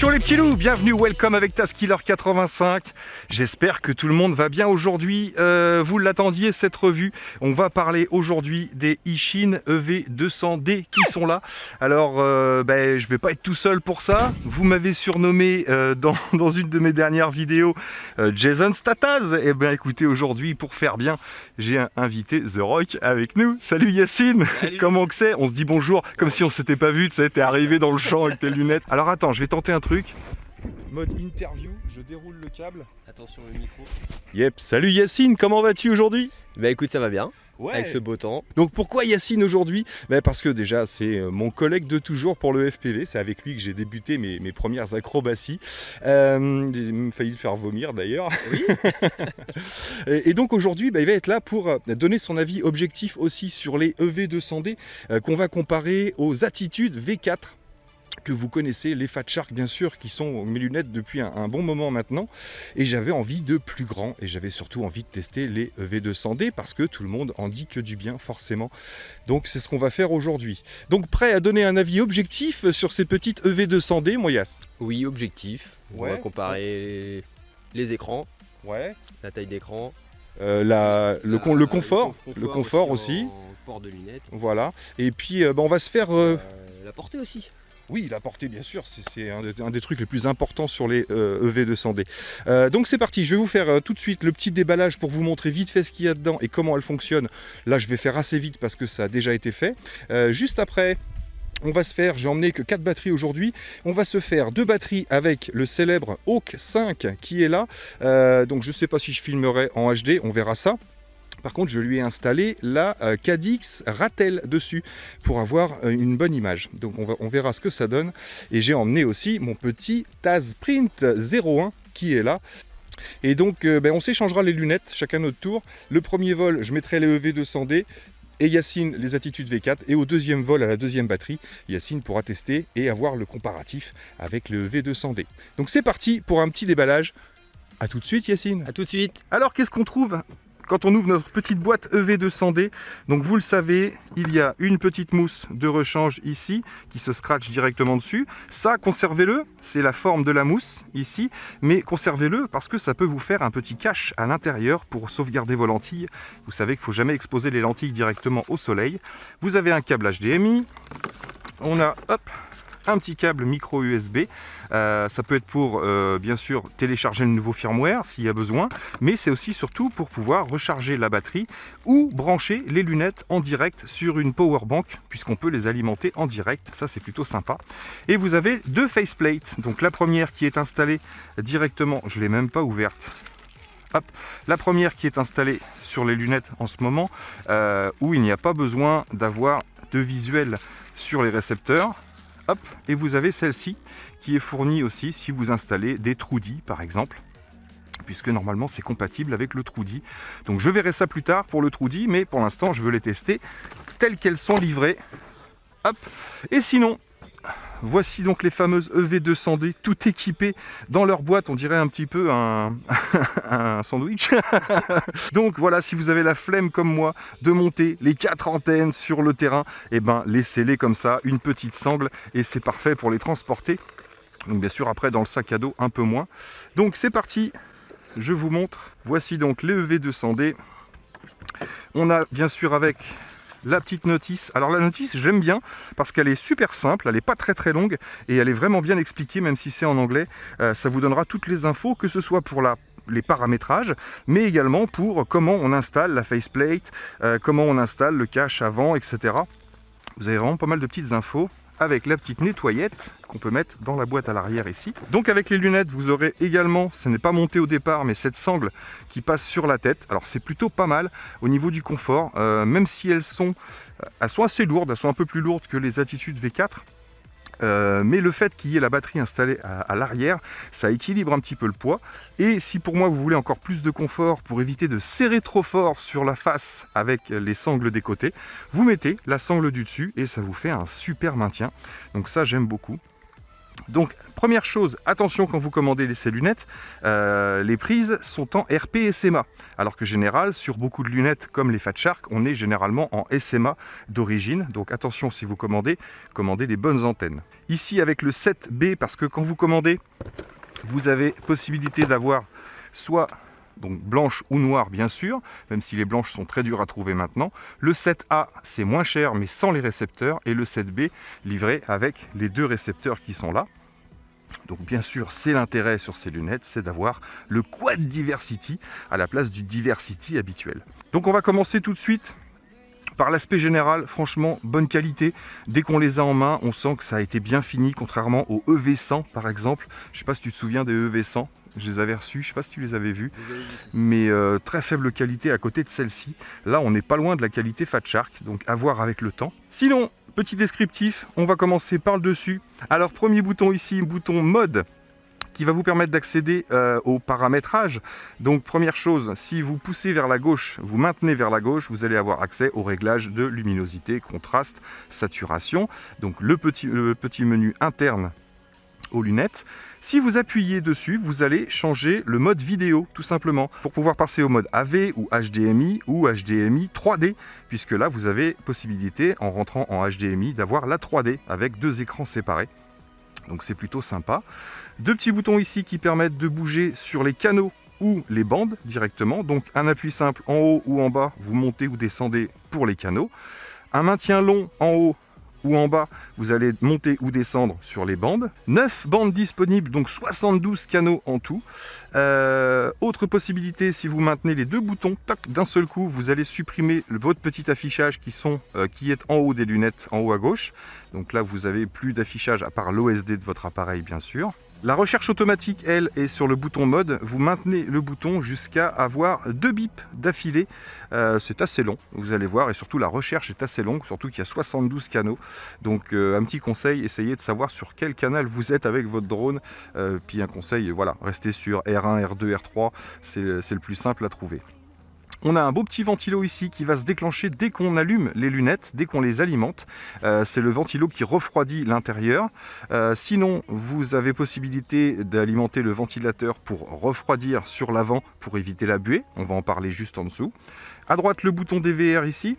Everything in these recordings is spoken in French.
Les petits loups, bienvenue, welcome avec Taskiller85. J'espère que tout le monde va bien aujourd'hui. Euh, vous l'attendiez cette revue. On va parler aujourd'hui des Ishin EV200D qui sont là. Alors euh, ben, je vais pas être tout seul pour ça. Vous m'avez surnommé euh, dans, dans, une de mes dernières vidéos Jason Stataz. Et eh bien écoutez, aujourd'hui pour faire bien, j'ai invité The Rock avec nous. Salut Yacine, comment que c'est? On se dit bonjour comme si on s'était pas vu, tu sais, t'es arrivé dans le champ avec tes lunettes. Alors attends, je vais tenter un truc. Mode interview, je déroule le câble. Attention le micro. Yep, salut Yacine, comment vas-tu aujourd'hui? Bah écoute, ça va bien. Avec ce beau temps. Donc pourquoi Yacine aujourd'hui? Bah Parce que déjà c'est euh, mon collègue de toujours pour le FPV, c'est avec lui que j'ai débuté mes, premières acrobaties. Euh, j'ai failli le faire vomir d'ailleurs. Oui. et, donc aujourd'hui bah, il va être là pour euh, donner son avis objectif aussi sur les EV200D qu'on va comparer aux attitudes V4 que vous connaissez, les Fat Shark bien sûr, qui sont mes lunettes depuis un, bon moment maintenant. Et j'avais envie de plus grand, et j'avais surtout envie de tester les V200D, parce que tout le monde en dit que du bien forcément. Donc c'est ce qu'on va faire aujourd'hui. Donc prêt à donner un avis objectif sur ces petites EV200D, Moyas Oui, objectif. On va comparer les écrans, ouais. la taille d'écran, euh, le, le, confort, le confort, aussi, port de lunettes. Voilà. Et puis euh, bah, on va se faire... Euh, la portée aussi. Oui, la portée, bien sûr, c'est un, des trucs les plus importants sur les EV200D. Euh, e euh, donc c'est parti, je vais vous faire euh, tout de suite le petit déballage pour vous montrer vite fait ce qu'il y a dedans et comment elle fonctionne. Là, je vais faire assez vite parce que ça a déjà été fait. juste après, on va se faire, j'ai emmené que 4 batteries aujourd'hui, on va se faire deux batteries avec le célèbre Hawk 5 qui est là. donc je ne sais pas si je filmerai en HD, on verra ça. Par contre, je lui ai installé la euh, Cadix Ratel dessus pour avoir euh, une bonne image. Donc on, verra ce que ça donne. Et j'ai emmené aussi mon petit Taz Print 01 qui est là. Et donc euh, ben, on s'échangera les lunettes chacun notre tour. Le premier vol, je mettrai les EV200D et Yacine les attitudes V4 et au deuxième vol à la deuxième batterie, Yacine pourra tester et avoir le comparatif avec le V200D. Donc c'est parti pour un petit déballage. A tout de suite Yacine. A tout de suite. Alors qu'est-ce qu'on trouve? Quand on ouvre notre petite boîte EV200D, donc vous le savez, il y a une petite mousse de rechange ici qui se scratch directement dessus. Ça, conservez-le, c'est la forme de la mousse ici, mais conservez-le parce que ça peut vous faire un petit cache à l'intérieur pour sauvegarder vos lentilles. Vous savez qu'il ne faut jamais exposer les lentilles directement au soleil. Vous avez un câble HDMI, on a hop, un petit câble micro USB. Euh, ça peut être pour, euh, bien sûr, télécharger le nouveau firmware s'il y a besoin, mais c'est aussi surtout pour pouvoir recharger la batterie ou brancher les lunettes en direct sur une power bank, puisqu'on peut les alimenter en direct. Ça, c'est plutôt sympa. Et vous avez deux faceplates. Donc la première qui est installée directement, je ne l'ai même pas ouverte. Hop. La première qui est installée sur les lunettes en ce moment, euh, où il n'y a pas besoin d'avoir de visuel sur les récepteurs et vous avez celle-ci qui est fournie aussi si vous installez des Trudy par exemple puisque normalement c'est compatible avec le Trudy. Donc je verrai ça plus tard pour le Trudy, mais pour l'instant je veux les tester telles qu'elles sont livrées. Hop. Et sinon, Voici donc les fameuses EV200D, tout équipées dans leur boîte, on dirait un petit peu un, sandwich. donc voilà, si vous avez la flemme comme moi de monter les quatre antennes sur le terrain, eh ben laissez-les comme ça, une petite sangle, et c'est parfait pour les transporter. Donc bien sûr après dans le sac à dos un peu moins. Donc c'est parti, je vous montre. Voici donc les EV200D. On a bien sûr avec la petite notice. Alors la notice, j'aime bien parce qu'elle est super simple, elle n'est pas très très longue et elle est vraiment bien expliquée, même si c'est en anglais. Euh, ça vous donnera toutes les infos, que ce soit pour les paramétrages, mais également pour comment on installe la faceplate, euh, comment on installe le cache avant, etc. Vous avez vraiment pas mal de petites infos avec la petite nettoyette qu'on peut mettre dans la boîte à l'arrière ici. Donc avec les lunettes, vous aurez également, ce n'est pas monté au départ, mais cette sangle qui passe sur la tête. Alors c'est plutôt pas mal au niveau du confort, euh, même si elles sont, euh, elles sont assez lourdes, elles sont un peu plus lourdes que les Attitude V4. Euh, mais le fait qu'il y ait la batterie installée à, l'arrière, ça équilibre un petit peu le poids. Et si pour moi vous voulez encore plus de confort pour éviter de serrer trop fort sur la face avec les sangles des côtés, vous mettez la sangle du dessus et ça vous fait un super maintien. Donc ça j'aime beaucoup. Donc première chose, attention quand vous commandez ces lunettes, euh, les prises sont en RP SMA, alors que général sur beaucoup de lunettes comme les Fat Shark, on est généralement en SMA d'origine. Donc attention si vous commandez, commandez les bonnes antennes. Ici avec le 7B, parce que quand vous commandez, vous avez possibilité d'avoir soit donc blanche ou noire bien sûr, même si les blanches sont très dures à trouver maintenant. Le 7A, c'est moins cher mais sans les récepteurs, et le 7B, livré avec les deux récepteurs qui sont là. Donc bien sûr, c'est l'intérêt sur ces lunettes, c'est d'avoir le Quad Diversity à la place du Diversity habituel. Donc on va commencer tout de suite par l'aspect général, franchement, bonne qualité. Dès qu'on les a en main, on sent que ça a été bien fini, contrairement au EV100 par exemple. Je ne sais pas si tu te souviens des EV100, je les avais reçus, je ne sais pas si tu les avais vus, mais euh, très faible qualité à côté de celle-ci. Là, on n'est pas loin de la qualité Fat Shark, donc à voir avec le temps. Sinon, petit descriptif, on va commencer par le dessus. Alors, premier bouton ici, bouton mode qui va vous permettre d'accéder euh, au paramétrage. Donc première chose, si vous poussez vers la gauche, vous maintenez vers la gauche, vous allez avoir accès au réglage de luminosité, contraste, saturation. Donc le petit menu interne aux lunettes. Si vous appuyez dessus, vous allez changer le mode vidéo, tout simplement, pour pouvoir passer au mode AV ou HDMI ou HDMI 3D, puisque là, vous avez possibilité, en rentrant en HDMI, d'avoir la 3D avec deux écrans séparés. Donc c'est plutôt sympa. Deux petits boutons ici qui permettent de bouger sur les canaux ou les bandes directement. Donc un appui simple en haut ou en bas, vous montez ou descendez pour les canaux. Un maintien long en haut ou en bas, vous allez monter ou descendre sur les bandes. 9 bandes disponibles, donc 72 canaux en tout. Euh, autre possibilité, si vous maintenez les deux boutons d'un seul coup, vous allez supprimer votre petit affichage euh, qui est en haut des lunettes, en haut à gauche. Donc là, vous avez plus d'affichage à part l'OSD de votre appareil, bien sûr. La recherche automatique, elle, est sur le bouton mode. Vous maintenez le bouton jusqu'à avoir deux bips d'affilée. Euh, c'est assez long, vous allez voir, et surtout la recherche est assez longue, surtout qu'il y a 72 canaux. Donc euh, un petit conseil, essayez de savoir sur quel canal vous êtes avec votre drone. Euh, puis un conseil, voilà, restez sur R1, R2, R3, c'est le plus simple à trouver. On a un beau petit ventilo ici qui va se déclencher dès qu'on allume les lunettes, dès qu'on les alimente. Euh, c'est le ventilo qui refroidit l'intérieur. Euh, sinon, vous avez possibilité d'alimenter le ventilateur pour refroidir sur l'avant pour éviter la buée. On va en parler juste en dessous. À droite, le bouton DVR ici.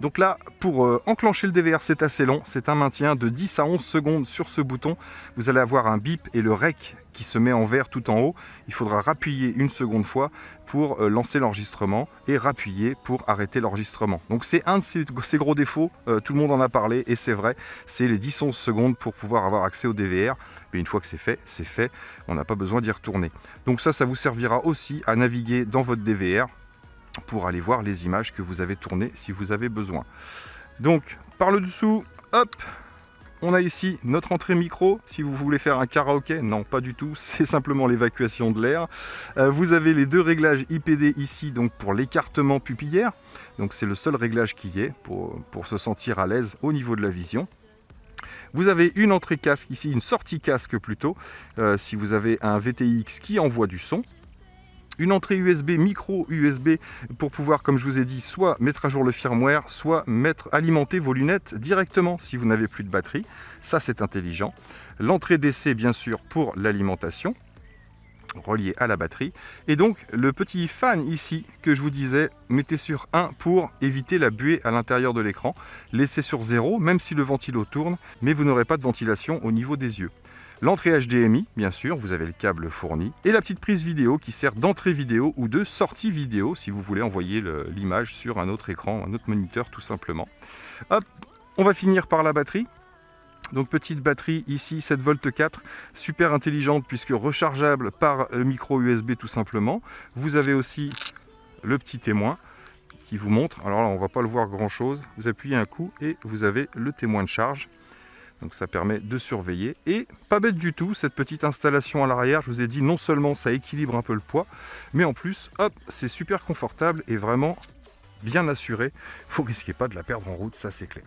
Donc là, pour euh, enclencher le DVR, c'est assez long. C'est un maintien de 10 à 11 secondes sur ce bouton. Vous allez avoir un bip et le rec qui se met en vert tout en haut. Il faudra rappuyer une seconde fois pour euh, lancer l'enregistrement et rappuyer pour arrêter l'enregistrement. Donc c'est un de ces, gros défauts, euh, tout le monde en a parlé et c'est vrai, c'est les 10-11 secondes pour pouvoir avoir accès au DVR. Mais une fois que c'est fait, c'est fait, on n'a pas besoin d'y retourner. Donc ça, ça vous servira aussi à naviguer dans votre DVR pour aller voir les images que vous avez tournées si vous avez besoin. Donc par le dessous, hop, on a ici notre entrée micro, si vous voulez faire un karaoké, non pas du tout, c'est simplement l'évacuation de l'air. Euh, vous avez les deux réglages IPD ici, donc pour l'écartement pupillaire, donc c'est le seul réglage qui est pour, se sentir à l'aise au niveau de la vision. Vous avez une entrée casque ici, une sortie casque plutôt, euh, si vous avez un VTX qui envoie du son une entrée USB, micro USB, pour pouvoir, comme je vous ai dit, soit mettre à jour le firmware, soit mettre, alimenter vos lunettes directement si vous n'avez plus de batterie. Ça, c'est intelligent. L'entrée DC, bien sûr, pour l'alimentation relié à la batterie. Et donc, le petit fan ici que je vous disais, mettez sur 1 pour éviter la buée à l'intérieur de l'écran. Laissez sur 0, même si le ventilo tourne, mais vous n'aurez pas de ventilation au niveau des yeux. L'entrée HDMI, bien sûr, vous avez le câble fourni. Et la petite prise vidéo qui sert d'entrée vidéo ou de sortie vidéo si vous voulez envoyer l'image sur un autre écran, un autre moniteur tout simplement. Hop, on va finir par la batterie. Donc petite batterie ici, 7 v 4, super intelligente puisque rechargeable par micro USB tout simplement. Vous avez aussi le petit témoin qui vous montre, alors là on va pas le voir grand chose, vous appuyez un coup et vous avez le témoin de charge. Donc ça permet de surveiller. Et pas bête du tout, cette petite installation à l'arrière, je vous ai dit, non seulement ça équilibre un peu le poids, mais en plus, hop, c'est super confortable et vraiment bien assuré. Vous risquez pas de la perdre en route, ça c'est clair.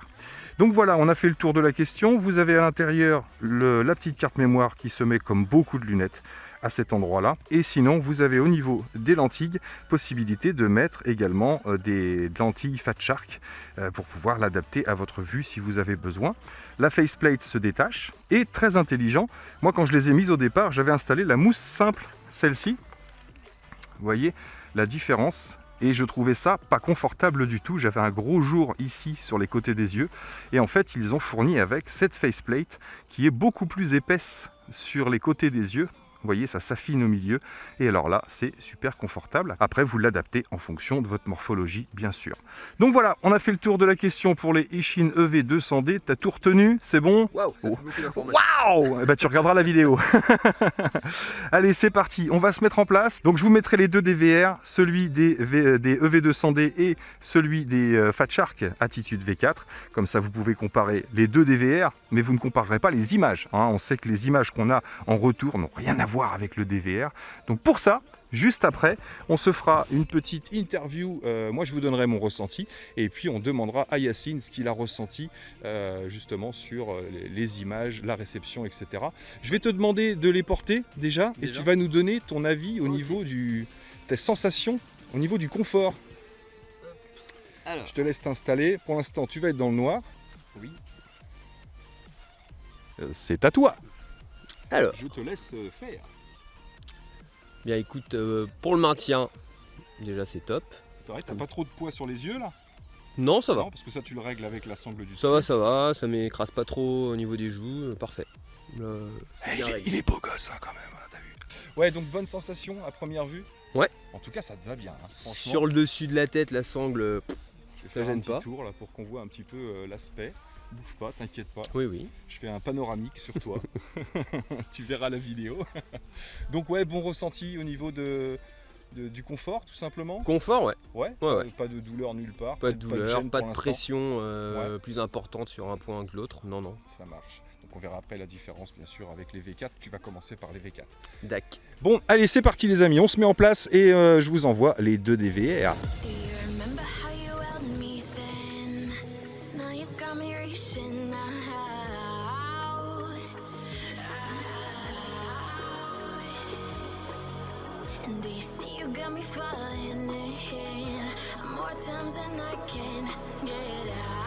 Donc voilà, on a fait le tour de la question. Vous avez à l'intérieur la petite carte mémoire qui se met comme beaucoup de lunettes à cet endroit-là. Et sinon, vous avez au niveau des lentilles, possibilité de mettre également euh, des lentilles Fat Shark euh, pour pouvoir l'adapter à votre vue si vous avez besoin. La faceplate se détache et très intelligent. Moi, quand je les ai mises au départ, j'avais installé la mousse simple, celle-ci. Vous voyez la différence? Et je trouvais ça pas confortable du tout. J'avais un gros jour ici sur les côtés des yeux et en fait ils ont fourni avec cette faceplate qui est beaucoup plus épaisse sur les côtés des yeux vous voyez, ça s'affine au milieu. Et alors là, c'est super confortable. Après, vous l'adaptez en fonction de votre morphologie, bien sûr. Donc voilà, on a fait le tour de la question pour les Ishin EV200D. T'as tout retenu? C'est bon? Waouh Waouh eh ben, Tu regarderas la vidéo. Allez, c'est parti. On va se mettre en place. Donc je vous mettrai les deux DVR, celui des, des EV200D et celui des euh, Fat Shark Attitude V4. Comme ça, vous pouvez comparer les deux DVR, mais vous ne comparerez pas les images. Hein. On sait que les images qu'on a en retour n'ont rien à voir avec le DVR. Donc pour ça, Juste après, on se fera une petite interview. Euh, moi, je vous donnerai mon ressenti. Et puis, on demandera à Yacine ce qu'il a ressenti euh, justement sur euh, les, images, la réception, etc. Je vais te demander de les porter déjà. Et tu vas nous donner ton avis au niveau du... tes sensations, au niveau du confort. Je te laisse t'installer. Pour l'instant, tu vas être dans le noir. Oui. C'est à toi. Alors. Je te laisse euh, faire. Bien écoute, euh, pour le maintien, déjà c'est top. T'as pas trop de poids sur les yeux là? Non, ça va. Non, parce que ça tu le règles avec la sangle du Ça va, ça va, ça m'écrase pas trop au niveau des joues, euh, parfait. Eh, il, est, beau gosse hein, quand même, hein, t'as vu. Ouais, donc bonne sensation à première vue? Ouais. En tout cas, ça te va bien. Hein, sur le dessus de la tête, la sangle, ça gêne un pas. tour là pour qu'on voit un petit peu l'aspect. Bouge pas, t'inquiète pas. Oui, oui. Je fais un panoramique sur toi. tu verras la vidéo. Donc ouais, bon ressenti au niveau de, du confort, tout simplement. Confort, ouais. Ouais, ouais, Pas de douleur nulle part. Pas de douleur, pas de, pression euh, plus importante sur un point que l'autre. Non, non. Ça marche. Donc on verra après la différence, bien sûr, avec les V4. Tu vas commencer par les V4. D'accord. Bon, allez, c'est parti les amis. On se met en place et euh, je vous envoie les deux DVR. Do you see you got me falling in? More times than I can get out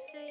Say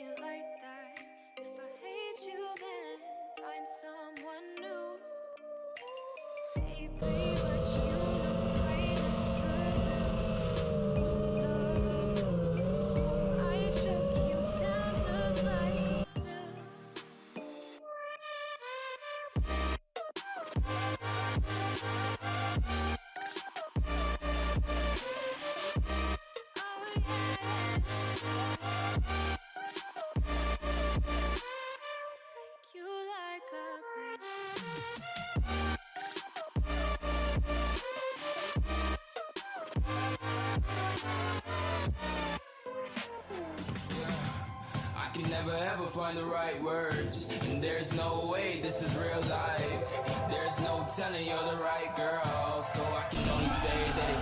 Can never ever find the right words, and there's no way this is real life. There's no telling you're the right girl, so I can only say that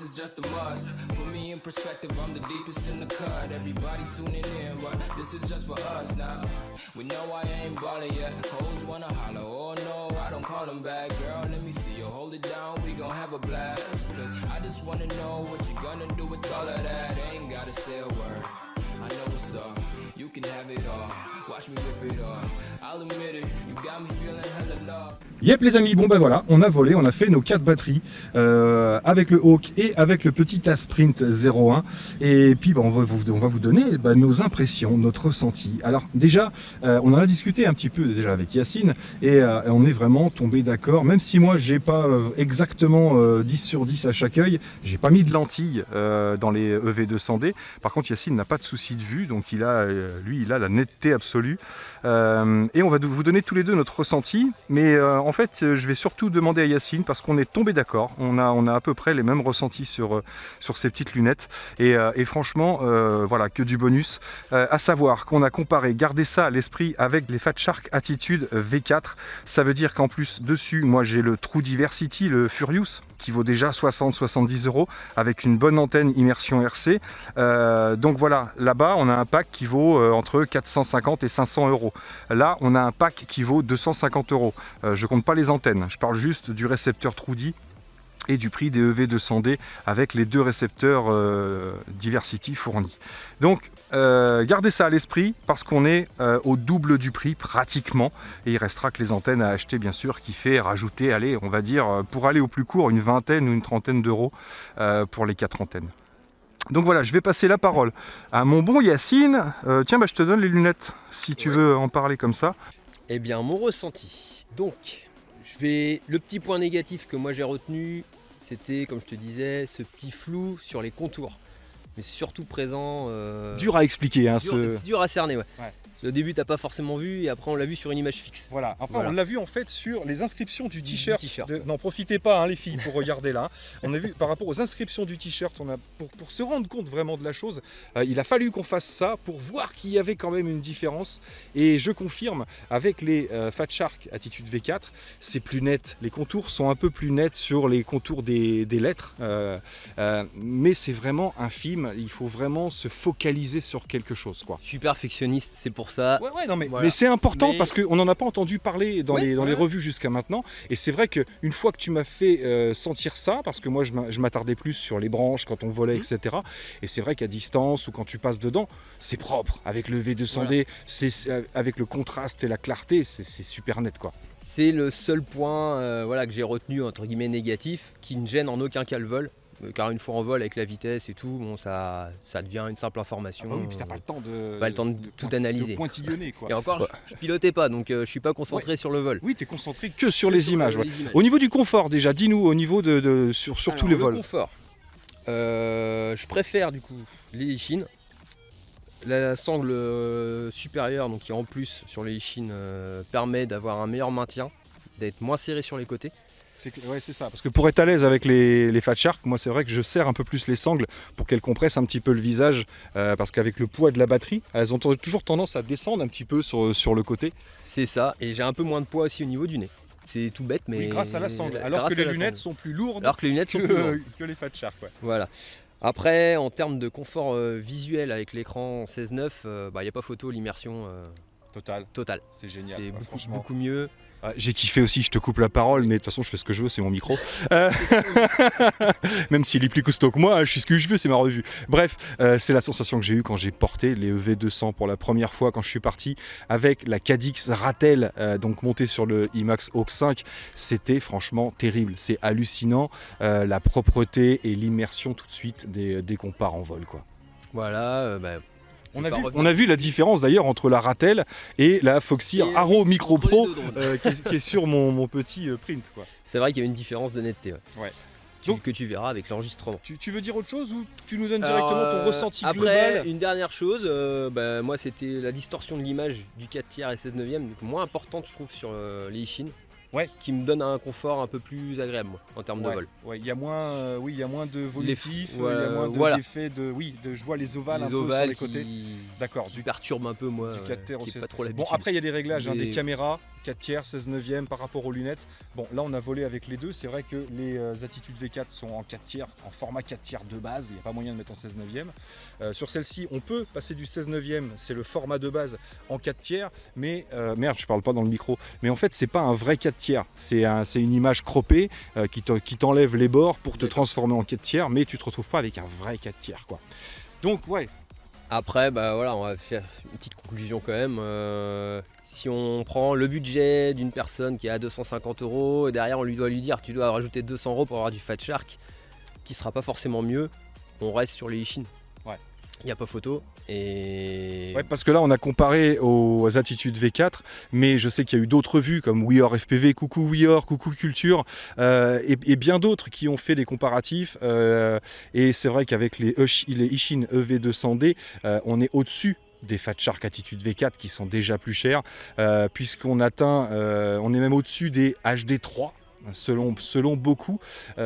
this is just a must. Put me in perspective, I'm the deepest in the cut. Everybody tuning in, but this is just for us now. We know I ain't ballin' yet. Hoes wanna holler, oh no, I don't call them back. Girl, let me see you hold it down, we gon' have a blast. Cause I just wanna know what you gonna do with all of that. Ain't gotta say a word. I know what's up. You can have it off. Yep les amis, bon ben voilà, on a volé, on a fait nos quatre batteries euh, avec le Hawk et avec le petit Asprint 01 et puis ben, on, va vous, on va vous donner ben, nos impressions, notre ressenti. Alors déjà, euh, on en a discuté un petit peu déjà avec Yacine. Et euh, on est vraiment tombé d'accord, même si moi j'ai pas exactement euh, 10 sur 10 à chaque œil, j'ai pas mis de lentilles dans les EV200D, par contre Yacine n'a pas de souci de vue, donc il a, lui il a la netteté absolue. Euh, et on va vous donner tous les deux notre ressenti, mais euh, en fait je vais surtout demander à Yacine parce qu'on est tombé d'accord, on a, on a à peu près les mêmes ressentis sur, euh, sur ces petites lunettes. Et, franchement voilà que du bonus, à savoir qu'on a comparé, gardez ça à l'esprit avec les Fat Shark Attitude V4, ça veut dire qu'en plus dessus moi j'ai le True Diversity, le Furious qui vaut déjà 60-70 euros avec une bonne antenne immersion RC. Euh, donc voilà, là-bas on a un pack qui vaut euh, entre 450 et 500 euros. Là on a un pack qui vaut 250 euros. Euh, je compte pas les antennes, je parle juste du récepteur Trudy et du prix des EV 200D avec les deux récepteurs euh, Diversity fournis. Donc euh, gardez ça à l'esprit parce qu'on est euh, au double du prix pratiquement et il restera que les antennes à acheter bien sûr qui fait rajouter, allez, on va dire pour aller au plus court une vingtaine ou une trentaine d'euros pour les quatre antennes. Donc voilà, je vais passer la parole à mon bon Yacine. Tiens, bah, je te donne les lunettes si tu Ouais. veux en parler comme ça. Eh bien, mon ressenti. Donc, je vais. Le petit point négatif que moi j'ai retenu, c'était, comme je te disais, ce petit flou sur les contours. Mais surtout présent. euh, Dur à expliquer. Hein, dur- ce... Dur à cerner, ouais. Ouais. Au début, t'as pas forcément vu, et après, on l'a vu sur une image fixe. Voilà, après Voilà. on l'a vu en fait sur les inscriptions du t-shirt. de-. N'en profitez pas hein, les filles pour regarder là. On a vu par rapport aux inscriptions du t-shirt, on a pour, pour se rendre compte vraiment de la chose, euh, il a fallu qu'on fasse ça pour voir qu'il y avait quand même une différence. Et je confirme, avec les euh, Fat Shark Attitude V4, c'est plus net. Les contours sont un peu plus nets sur les contours des, des lettres, euh, euh, mais c'est vraiment infime. Il faut vraiment se focaliser sur quelque chose, quoi. Je suis perfectionniste, c'est pour ça. Ouais, ouais, non, mais, Voilà. mais c'est important Mais- parce qu'on n'en a pas entendu parler dans Ouais, les, dans les revues jusqu'à maintenant. Et c'est vrai qu'une fois que tu m'as fait euh, sentir ça, parce que moi je m'a- je m'attardais plus sur les branches quand on volait, Mhm. etc. Et c'est vrai qu'à distance ou quand tu passes dedans, c'est propre. Avec le V200D, c'est c'est- avec le contraste et la clarté, c'est c'est super net quoi. C'est le seul point euh, voilà, que j'ai retenu entre guillemets négatif qui ne gêne en aucun cas le vol. Euh, Car une fois en vol avec la vitesse et tout, bon, ça, ça devient une simple information. Ah bah oui, puis t'as pas le temps de, Pas le temps de tout analyser. de pointillonner quoi. Et encore, je, je pilotais pas, donc euh, je suis pas concentré sur le vol. Oui, t'es concentré que sur les Sur, images. euh, ouais. les images. Au niveau du confort déjà, dis-nous au niveau de, de- sur, sur tous les le vols. confort. Euh, je préfère du coup les Ishin. La sangle euh, supérieure, donc qui en plus sur les Ishin, euh, permet d'avoir un meilleur maintien, d'être moins serré sur les côtés. Ouais, c'est ça. Parce que pour être à l'aise avec les, les Fat Shark, moi c'est vrai que je serre un peu plus les sangles pour qu'elles compressent un petit peu le visage. euh, parce qu'avec le poids de la batterie, elles ont toujours tendance à descendre un petit peu sur, sur le côté. C'est ça, et j'ai un peu moins de poids aussi au niveau du nez. C'est tout bête, mais. Oui, grâce à la sangle. Alors que les lunettes sangle. sont plus lourdes Alors que les lunettes sont plus lourdes. que, les Fat Shark. ouais. Voilà. Après, en termes de confort euh, visuel avec l'écran 16.9, il n'y a pas photo, l'immersion euh, Total, totale. c'est génial. C'est beaucoup mieux. Ah, J'ai kiffé aussi, je te coupe la parole, mais de toute façon je fais ce que je veux, c'est mon micro. Euh, Même s'il est plus costaud que moi, hein, je fais ce que je veux, c'est ma revue. Bref, euh, c'est la sensation que j'ai eue quand j'ai porté les EV200 pour la première fois quand je suis parti avec la Cadix Ratel, euh, donc montée sur le IMAX Hawk 5. C'était franchement terrible, c'est hallucinant, la propreté et l'immersion tout de suite dès, qu'on part en vol. Quoi. Voilà. bah, On a, vu, pas revenir on a vu la différence d'ailleurs entre la Ratel et la Foxy Arrow Micro Pro euh, qui, est, qui est sur mon, mon petit euh, print. C'est vrai qu'il y a une différence de netteté. Ouais. Ouais. Tu- Donc- que tu verras avec l'enregistrement. Tu, tu veux dire autre chose ou tu nous donnes directement Alors, ton euh, ressenti Après, global une dernière chose, euh, bah, moi c'était la distorsion de l'image du 4 tiers et 16 neuvième, donc moins importante je trouve sur euh, les Ishin. Ouais. Qui me donne un confort un peu plus agréable moi, en termes de vol. ouais, il y a moins, euh, oui, il y a moins de volitifs, f- euh, il y a moins de- voilà. d'effets de, oui, de, je vois les ovales un les peu sur les côtés. D'accord. Du, perturbent un peu moi, du ouais, 4 tiers qui aussi. est pas trop bon, après il y a des réglages, hein, des caméras, 4 tiers, 16 neuvième par rapport aux lunettes. Bon, là on a volé avec les deux. C'est vrai que les euh, Attitude V4 sont en 4 tiers, en format 4 tiers de base. Il n'y a pas moyen de mettre en 16 neuvième. Euh, sur celle-ci, on peut passer du 16 neuvième, c'est le format de base en 4 tiers. Mais euh, merde, je parle pas dans le micro. Mais en fait, c'est pas un vrai 4 tiers. C'est un, une image croppée euh, qui te- qui t'enlève les bords pour te transformer en 4 tiers, mais tu te retrouves pas avec un vrai 4 tiers, quoi. Donc ouais, Après, bah voilà, on va faire une petite conclusion quand même. Euh, si on prend le budget d'une personne qui est à 250 euros, et derrière on lui doit lui dire tu dois rajouter 200 euros pour avoir du Fat Shark, qui sera pas forcément mieux, on reste sur les Ishin. Ouais. Il n'y a pas photo. Ouais, parce que là, on a comparé aux attitudes V4, mais je sais qu'il y a eu d'autres vues comme We Are FPV, Coucou We Are, Coucou Culture, euh, et, bien d'autres qui ont fait des comparatifs. euh, et c'est vrai qu'avec les, les Ishin EV200D, euh, on est au-dessus des Fat Shark Attitude V4 qui sont déjà plus chers, puisqu'on atteint, on est même au-dessus des HD3. Selon, selon beaucoup,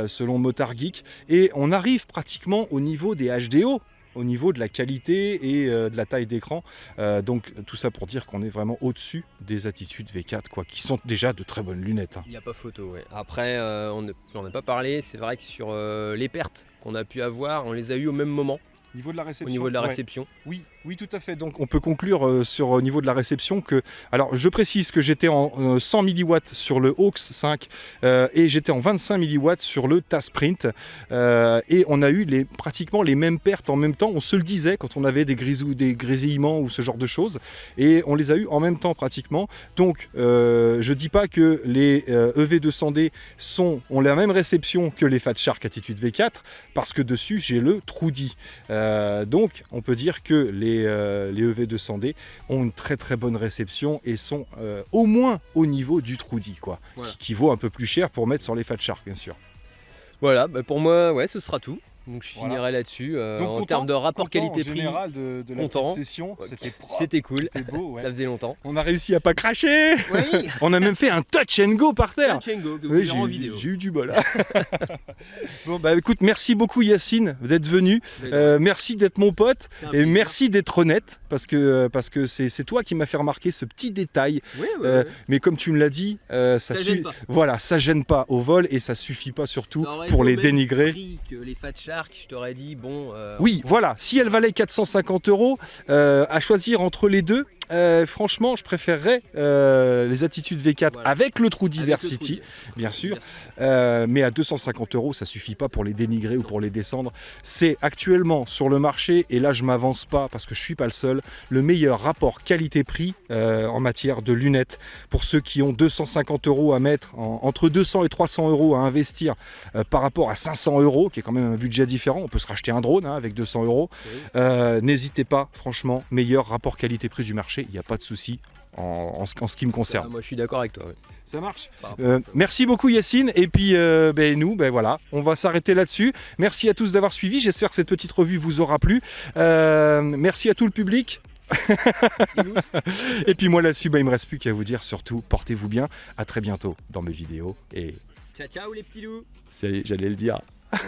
selon Motard Geek, et on arrive pratiquement au niveau des HDO, au niveau de la qualité et euh, de la taille d'écran. Euh, donc tout ça pour dire qu'on est vraiment au-dessus des attitudes V4, quoi, qui sont déjà de très bonnes lunettes. hein. Il n'y a pas photo, ouais. Après, euh, on n'en a pas parlé, c'est vrai que sur euh, les pertes qu'on a pu avoir, on les a eu au même moment. Niveau de la au réception. niveau de la ouais. réception. Oui, oui, tout à fait. Donc on peut conclure euh, sur au niveau de la réception que, alors je précise que j'étais en euh, 100 mW sur le Hawks 5 euh, et j'étais en 25 mW sur le Tasprint Euh, et on a eu les, pratiquement les mêmes pertes en même temps. On se le disait quand on avait des grisous, des grésillements ou ce genre de choses et on les a eu en même temps pratiquement. Donc euh, je dis pas que les euh, EV200D sont, ont la même réception que les Fat Shark Attitude V4 parce que dessus j'ai le Trudy. Euh, donc, on peut dire que les, euh, les EV200D ont une très très bonne réception et sont euh, au moins au niveau du Trudy, quoi, Voilà. qui, qui vaut un peu plus cher pour mettre sur les Fat Shark, bien sûr. Voilà, bah, pour moi, ouais, ce sera tout. Donc je Voilà. finirai là-dessus. euh, en content, termes de rapport qualité-prix, de, content. session, c'était propre, c'était cool. c'était beau. ouais. Ça faisait longtemps. On a réussi à pas cracher. Oui, On a même fait un touch and go par terre. Touch and go, que vous Oui, verrez j'ai en eu, vidéo. j'ai eu du bol. bon, bah écoute, merci beaucoup Yacine d'être venu. Euh, merci d'être mon pote. Et merci d'être honnête, parce que parce que c'est c'est toi qui m'as fait remarquer ce petit détail. Ouais, ouais, Euh, ouais. mais comme tu me l'as dit, euh, ça, Ça gêne pas. voilà, ça gêne pas au vol et ça suffit pas surtout pour les dénigrer. que les Fat Je t'aurais dit, bon. euh, Oui, voilà. Si elle valait 450 euros, euh, à choisir entre les deux, euh, franchement, je préférerais euh, les attitudes V4 Voilà. avec le le Diversity, bien sûr. Euh, mais à 250 euros, ça suffit pas pour les dénigrer ou pour les descendre. C'est actuellement sur le marché, et là je m'avance pas parce que je suis pas le seul, le meilleur rapport qualité-prix en matière de lunettes. Pour ceux qui ont 250 euros à mettre, en- entre 200 et 300 euros à investir par rapport à 500 euros, qui est quand même un budget différent, on peut se racheter un drone hein, avec 200 euros. Oui. N'hésitez pas, franchement, meilleur rapport qualité-prix du marché, il n'y a pas de souci. En, en ce, en ce qui me Ah, concerne. moi, je suis d'accord avec toi. Ça marche euh, merci beaucoup Yacine. Et puis euh, ben, nous ben voilà on va s'arrêter là-dessus. Merci à tous d'avoir suivi. J'espère que cette petite revue vous aura plu. Euh, merci à tout le public. Et puis moi là-dessus ben, il me reste plus qu'à vous dire surtout portez-vous bien. À très bientôt dans mes vidéos et Ciao, ciao les petits loups. J'allais le dire